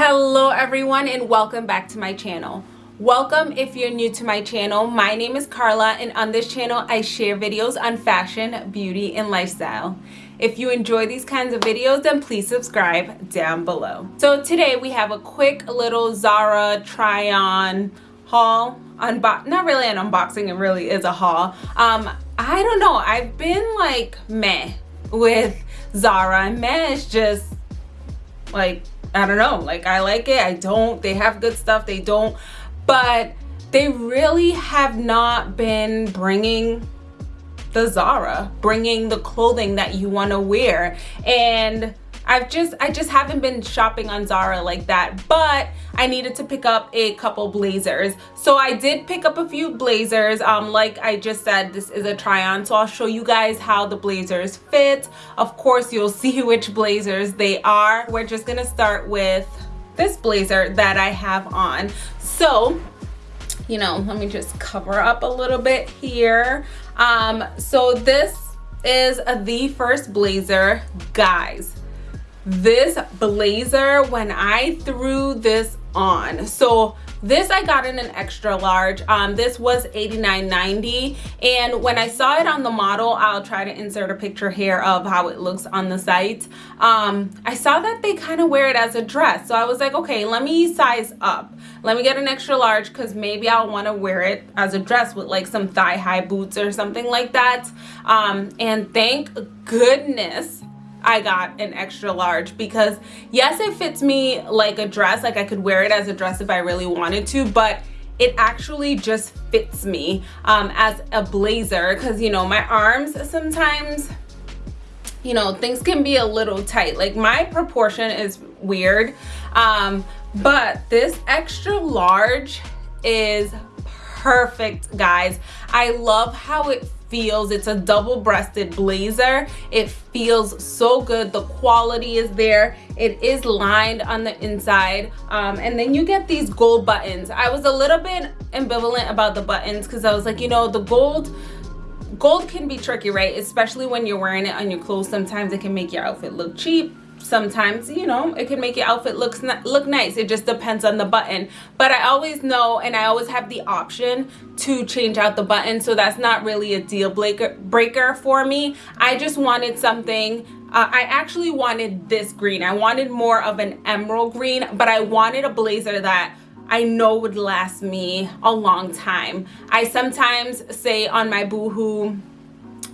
hello everyone and welcome back to my channel. Welcome if you're new to my channel. My name is Carla and on this channel I share videos on fashion beauty and lifestyle. If you enjoy these kinds of videos then please subscribe down below. So today we have a quick little Zara try on haul unbox not really an unboxing it really is a haul. Um I don't know I've been like meh with Zara. Meh is just like I don't know. Like I like it. I don't. They have good stuff. They don't. But they really have not been bringing the Zara bringing the clothing that you want to wear. And I've just I just haven't been shopping on Zara like that but I needed to pick up a couple blazers. So I did pick up a few blazers. Um like I just said this is a try on. So I'll show you guys how the blazers fit. Of course you'll see which blazers they are. We're just gonna start with this blazer that I have on. So you know let me just cover up a little bit here. Um so this is the first blazer guys this blazer when I threw this on. So this I got in an extra large. Um this was 89.90 and when I saw it on the model I'll try to insert a picture here of how it looks on the site. Um I saw that they kind of wear it as a dress. So I was like okay let me size up. Let me get an extra large because maybe I'll want to wear it as a dress with like some thigh-high boots or something like that. Um and thank goodness I got an extra large because yes it fits me like a dress like I could wear it as a dress if I really wanted to but it actually just fits me um, as a blazer because you know my arms sometimes you know things can be a little tight. Like my proportion is weird um, but this extra large is perfect guys. I love how it feels. It's a double-breasted blazer. It feels so good. The quality is there. It is lined on the inside. Um, and then you get these gold buttons. I was a little bit ambivalent about the buttons because i was like you know the gold gold can be tricky right? Especially when you're wearing it on your clothes. Sometimes it can make your outfit look cheap sometimes you know it can make your outfit looks look nice it just depends on the button but i always know and i always have the option to change out the button so that's not really a deal breaker breaker for me i just wanted something uh, I actually wanted this green. I wanted more of an emerald green, but I wanted a blazer that I know would last me a long time. I sometimes say on my Boohoo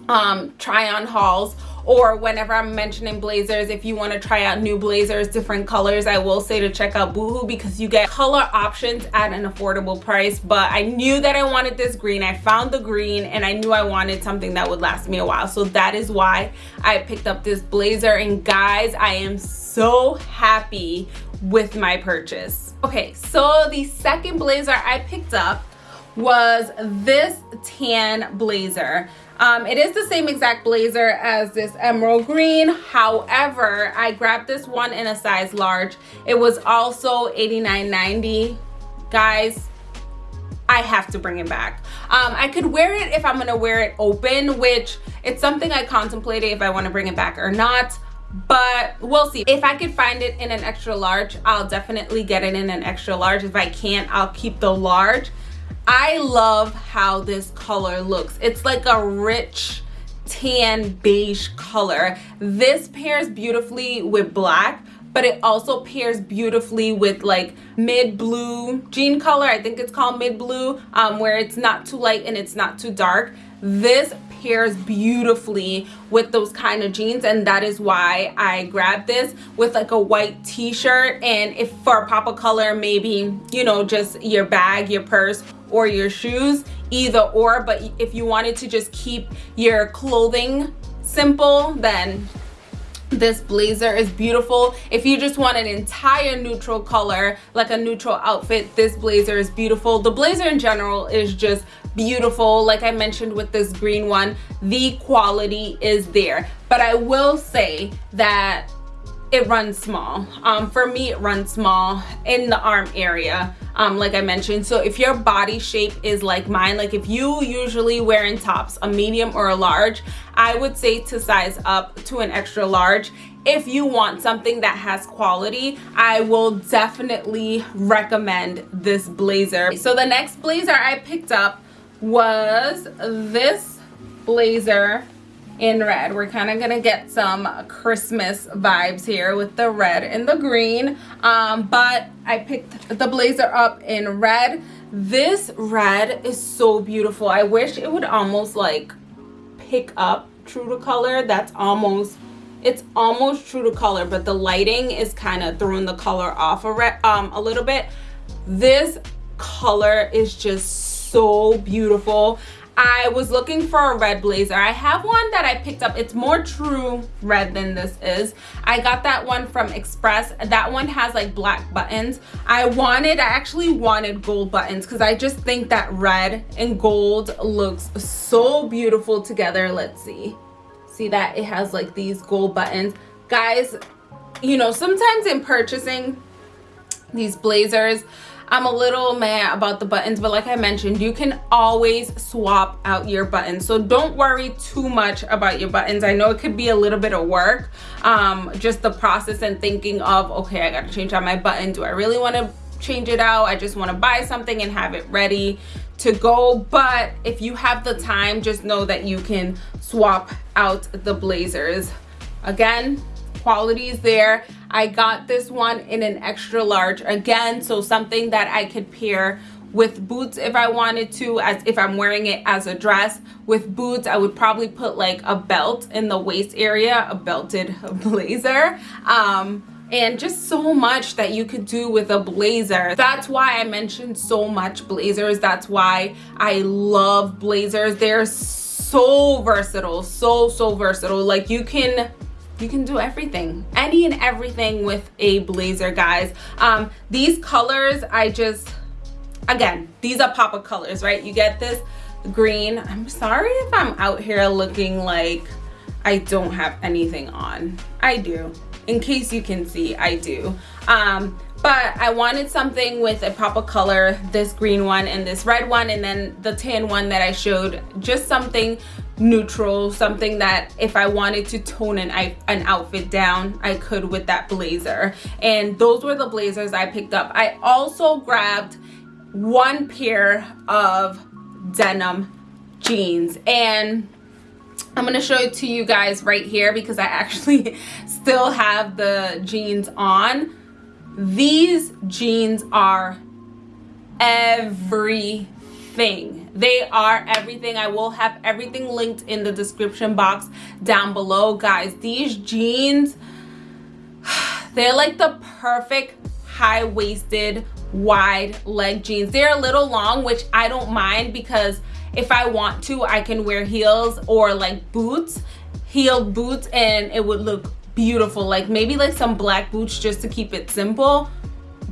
um, try on hauls or whenever I'm mentioning blazers if you want to try out new blazers different colors I will say to check out Boohoo because you get color options at an affordable price. But I knew that I wanted this green. I found the green and I knew I wanted something that would last me a while. So that is why I picked up this blazer. And guys I am so happy with my purchase. Okay so the second blazer I picked up was this tan blazer um, it is the same exact blazer as this emerald green however i grabbed this one in a size large it was also 89.90 guys I have to bring it back. Um, I could wear it if I'm gonna wear it open, which it's something I contemplated if I wanna bring it back or not, but we'll see. If I could find it in an extra large, I'll definitely get it in an extra large. If I can't, I'll keep the large. I love how this color looks. It's like a rich tan beige color. This pairs beautifully with black but it also pairs beautifully with like mid blue jean color i think it's called mid blue um, where it's not too light and it's not too dark this pairs beautifully with those kind of jeans and that is why I grabbed this with like a white t-shirt. And if for a pop of color maybe you know just your bag your purse or your shoes either or. But if you wanted to just keep your clothing simple then this blazer is beautiful. If you just want an entire neutral color like a neutral outfit this blazer is beautiful. The blazer in general is just beautiful. Like i mentioned with this green one the quality is there. But i will say that it runs small. Um, for me it runs small in the arm area um, like I mentioned. So if your body shape is like mine like if you usually wear in tops a medium or a large I would say to size up to an extra large. If you want something that has quality I will definitely recommend this blazer. So the next blazer I picked up was this blazer in red. We're kind of gonna get some christmas vibes here with the red and the green. Um, but i picked the blazer up in red. This red is so beautiful. I wish it would almost like pick up true to color. That's almost it's almost true to color but the lighting is kind of throwing the color off a, um, a little bit. This color is just so beautiful I was looking for a red blazer. I have one that I picked up. It's more true red than this is. I got that one from Express. That one has like black buttons. I wanted, I actually wanted gold buttons because I just think that red and gold looks so beautiful together. Let's see. See that? It has like these gold buttons. Guys, you know, sometimes in purchasing these blazers, I'm a little mad about the buttons, but like I mentioned, you can always swap out your buttons. So don't worry too much about your buttons. I know it could be a little bit of work, um, just the process and thinking of, okay, I gotta change out my button. Do I really wanna change it out? I just wanna buy something and have it ready to go. But if you have the time, just know that you can swap out the blazers. Again, quality is there. I got this one in an extra large again so something that I could pair with boots if I wanted to as if I'm wearing it as a dress. With boots I would probably put like a belt in the waist area a belted blazer um and just so much that you could do with a blazer. That's why I mentioned so much blazers. That's why I love blazers. They're so versatile so so versatile. Like you can you can do everything. Any and everything with a blazer guys. Um these colors i just again these are pop of colors right? You get this green. I'm sorry if i'm out here looking like i don't have anything on. I do. In case you can see i do. Um but I wanted something with a pop of color this green one and this red one and then the tan one that I showed. Just something neutral something that if I wanted to tone an, an outfit down I could with that blazer. And those were the blazers I picked up. I also grabbed one pair of denim jeans. And I'm gonna show it to you guys right here because I actually still have the jeans on. These jeans are everything they are everything. I will have everything linked in the description box down below guys. These jeans they're like the perfect high-waisted wide leg jeans. They're a little long which i don't mind because if i want to i can wear heels or like boots heeled boots and it would look beautiful. Like maybe like some black boots just to keep it simple.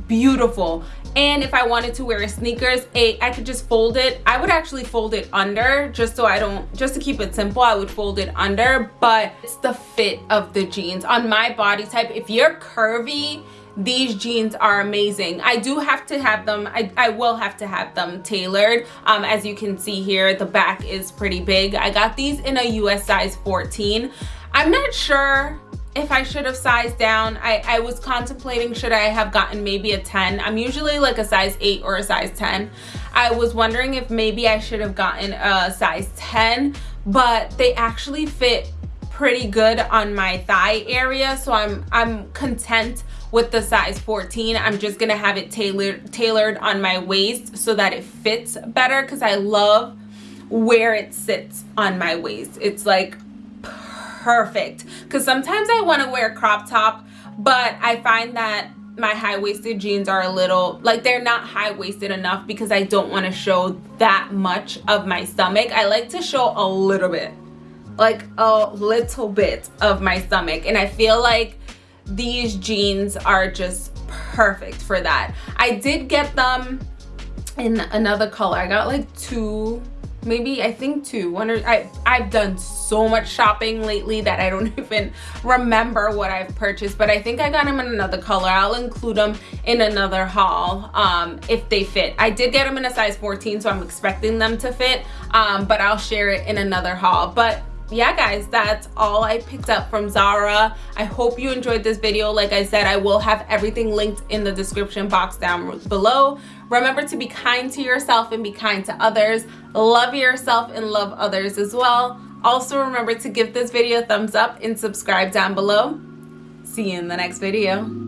Beautiful and if I wanted to wear sneakers I could just fold it. I would actually fold it under just so I don't just to keep it simple I would fold it under but it's the fit of the jeans. On my body type if you're curvy these jeans are amazing. I do have to have them i, I will have to have them tailored. Um, as you can see here the back is pretty big. I got these in a us size 14 i'm not sure if I should have sized down. I, I was contemplating should I have gotten maybe a 10. I'm usually like a size 8 or a size 10. I was wondering if maybe I should have gotten a size 10, but they actually fit pretty good on my thigh area. So I'm, I'm content with the size 14. I'm just gonna have it tailored, tailored on my waist so that it fits better because I love where it sits on my waist. It's like perfect. Because sometimes I want to wear a crop top but I find that my high-waisted jeans are a little like they're not high-waisted enough because I don't want to show that much of my stomach. I like to show a little bit like a little bit of my stomach and I feel like these jeans are just perfect for that. I did get them in another color. I got like two maybe I think two. One or I I've done so much shopping lately that I don't even remember what I've purchased. But I think I got them in another color. I'll include them in another haul um, if they fit. I did get them in a size 14, so I'm expecting them to fit. Um, but I'll share it in another haul. But yeah guys that's all i picked up from zara i hope you enjoyed this video like i said i will have everything linked in the description box down below remember to be kind to yourself and be kind to others. Love yourself and love others as well. Also remember to give this video a thumbs up and subscribe down below. See you in the next video